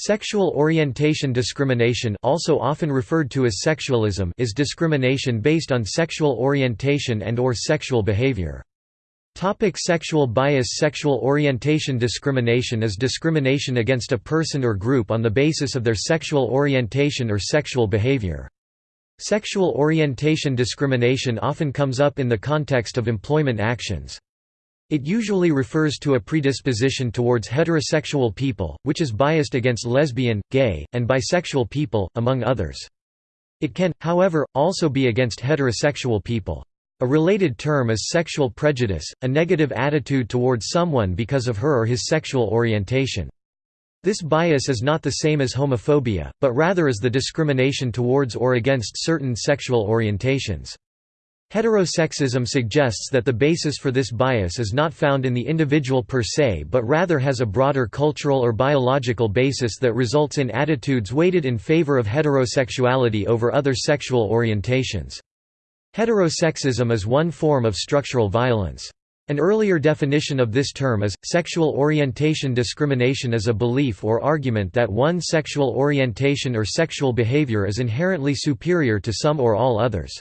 Sexual orientation discrimination also often referred to as sexualism is discrimination based on sexual orientation and or sexual behavior. Topic sexual bias Sexual orientation discrimination is discrimination against a person or group on the basis of their sexual orientation or sexual behavior. Sexual orientation discrimination often comes up in the context of employment actions. It usually refers to a predisposition towards heterosexual people, which is biased against lesbian, gay, and bisexual people, among others. It can, however, also be against heterosexual people. A related term is sexual prejudice, a negative attitude towards someone because of her or his sexual orientation. This bias is not the same as homophobia, but rather is the discrimination towards or against certain sexual orientations. Heterosexism suggests that the basis for this bias is not found in the individual per se but rather has a broader cultural or biological basis that results in attitudes weighted in favor of heterosexuality over other sexual orientations. Heterosexism is one form of structural violence. An earlier definition of this term is, sexual orientation discrimination is a belief or argument that one sexual orientation or sexual behavior is inherently superior to some or all others.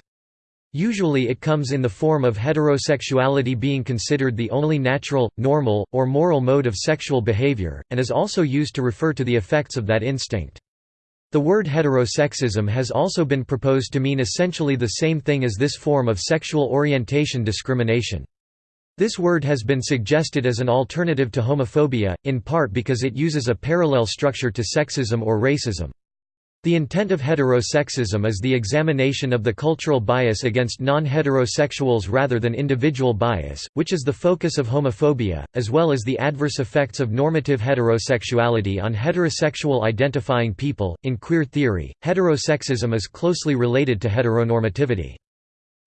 Usually it comes in the form of heterosexuality being considered the only natural, normal, or moral mode of sexual behavior, and is also used to refer to the effects of that instinct. The word heterosexism has also been proposed to mean essentially the same thing as this form of sexual orientation discrimination. This word has been suggested as an alternative to homophobia, in part because it uses a parallel structure to sexism or racism. The intent of heterosexism is the examination of the cultural bias against non-heterosexuals rather than individual bias, which is the focus of homophobia, as well as the adverse effects of normative heterosexuality on heterosexual identifying people. In queer theory, heterosexism is closely related to heteronormativity.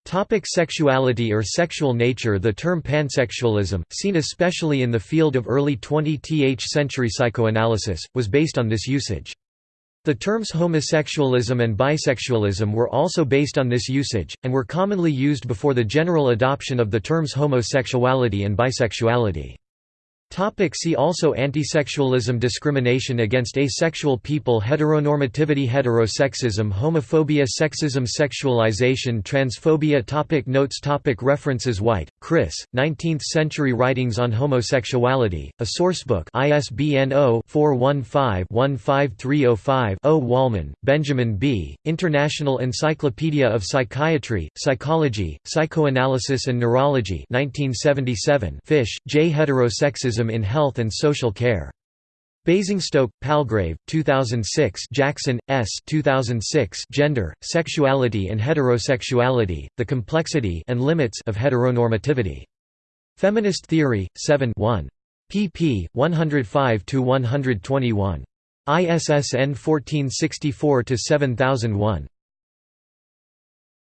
Topic sexuality or sexual nature The term pansexualism, seen especially in the field of early 20th century psychoanalysis, was based on this usage. The terms homosexualism and bisexualism were also based on this usage, and were commonly used before the general adoption of the terms homosexuality and bisexuality. Topic see also Antisexualism Discrimination against asexual people Heteronormativity Heterosexism Homophobia Sexism Sexualization Transphobia topic Notes topic References White, Chris, 19th-century Writings on Homosexuality, a sourcebook ISBN 0-415-15305-0 Wolman, Benjamin B., International Encyclopedia of Psychiatry, Psychology, Psychoanalysis and Neurology 1977 Fish, J. Heterosexism in Health and Social Care. Basingstoke, Palgrave, 2006 Jackson, S. 2006 Gender, Sexuality and Heterosexuality, The Complexity and Limits of Heteronormativity. Feminist Theory, 7 1. pp. 105–121. ISSN 1464-7001.